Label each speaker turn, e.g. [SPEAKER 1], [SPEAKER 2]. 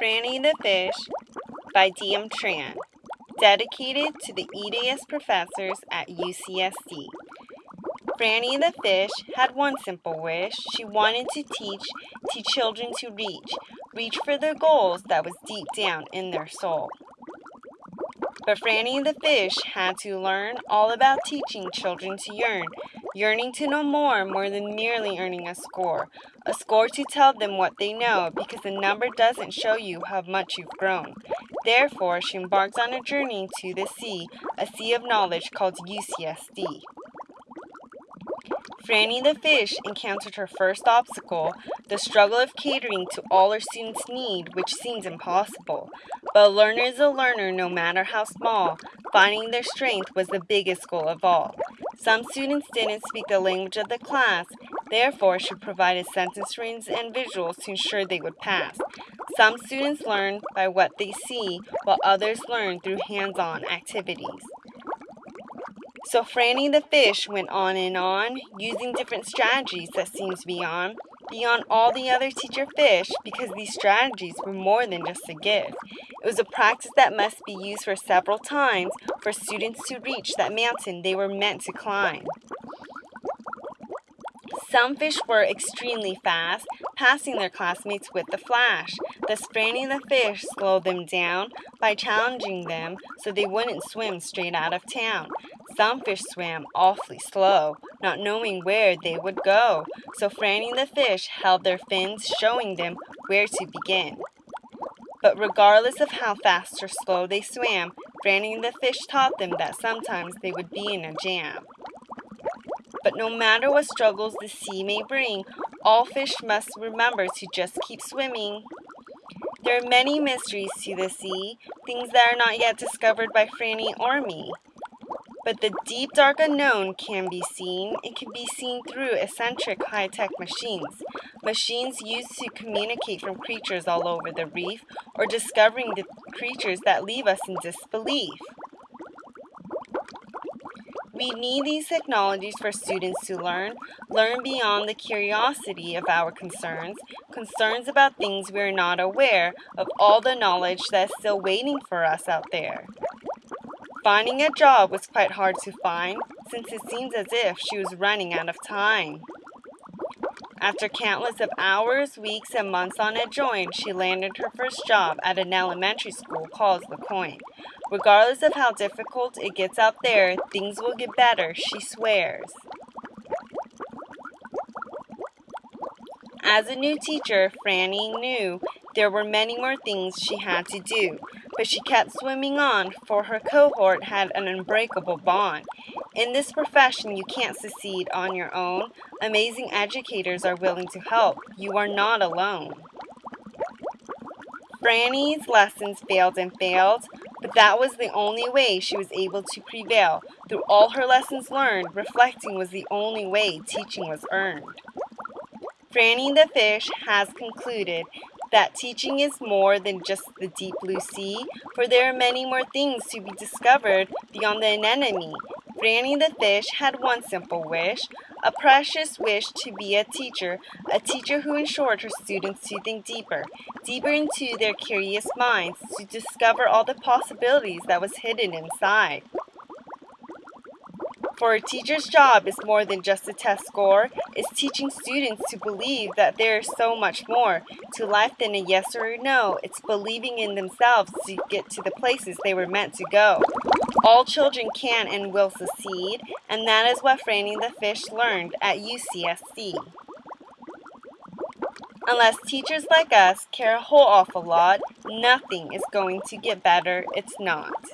[SPEAKER 1] Franny the Fish by D.M. Tran, dedicated to the EDS professors at UCSD. Franny the Fish had one simple wish. She wanted to teach, teach children to reach, reach for their goals that was deep down in their soul. But Franny the Fish had to learn all about teaching children to yearn, yearning to know more, more than merely earning a score. A score to tell them what they know, because a number doesn't show you how much you've grown. Therefore, she embarks on a journey to the sea, a sea of knowledge called UCSD. Franny the Fish encountered her first obstacle, the struggle of catering to all her students' need, which seems impossible. But a learner is a learner no matter how small. Finding their strength was the biggest goal of all. Some students didn't speak the language of the class, therefore she provided sentence rings and visuals to ensure they would pass. Some students learn by what they see, while others learn through hands-on activities. So Franny the fish went on and on, using different strategies that seems beyond, beyond all the other teacher fish, because these strategies were more than just a gift. It was a practice that must be used for several times for students to reach that mountain they were meant to climb. Some fish were extremely fast, passing their classmates with the flash. The Franny the fish slowed them down by challenging them so they wouldn't swim straight out of town. Some fish swam awfully slow, not knowing where they would go, so Franny the fish held their fins, showing them where to begin. But regardless of how fast or slow they swam, Franny the fish taught them that sometimes they would be in a jam. But no matter what struggles the sea may bring, all fish must remember to just keep swimming. There are many mysteries to the sea, things that are not yet discovered by Franny or me. But the deep dark unknown can be seen. It can be seen through eccentric high-tech machines. Machines used to communicate from creatures all over the reef or discovering the creatures that leave us in disbelief. We need these technologies for students to learn, learn beyond the curiosity of our concerns, concerns about things we are not aware of all the knowledge that is still waiting for us out there. Finding a job was quite hard to find, since it seems as if she was running out of time. After countless of hours, weeks, and months on a joint, she landed her first job at an elementary school called LeCoin. Regardless of how difficult it gets out there, things will get better, she swears. As a new teacher, Franny knew there were many more things she had to do, but she kept swimming on, for her cohort had an unbreakable bond. In this profession, you can't succeed on your own. Amazing educators are willing to help. You are not alone. Franny's lessons failed and failed, but that was the only way she was able to prevail. Through all her lessons learned, reflecting was the only way teaching was earned. Franny the fish has concluded that teaching is more than just the deep blue sea, for there are many more things to be discovered beyond the anemone. Franny the fish had one simple wish, a precious wish to be a teacher, a teacher who ensured her students to think deeper, deeper into their curious minds, to discover all the possibilities that was hidden inside. For a teacher's job is more than just a test score. It's teaching students to believe that there is so much more to life than a yes or a no. It's believing in themselves to get to the places they were meant to go. All children can and will succeed, and that is what Franny the Fish learned at UCSD. Unless teachers like us care a whole awful lot, nothing is going to get better. It's not.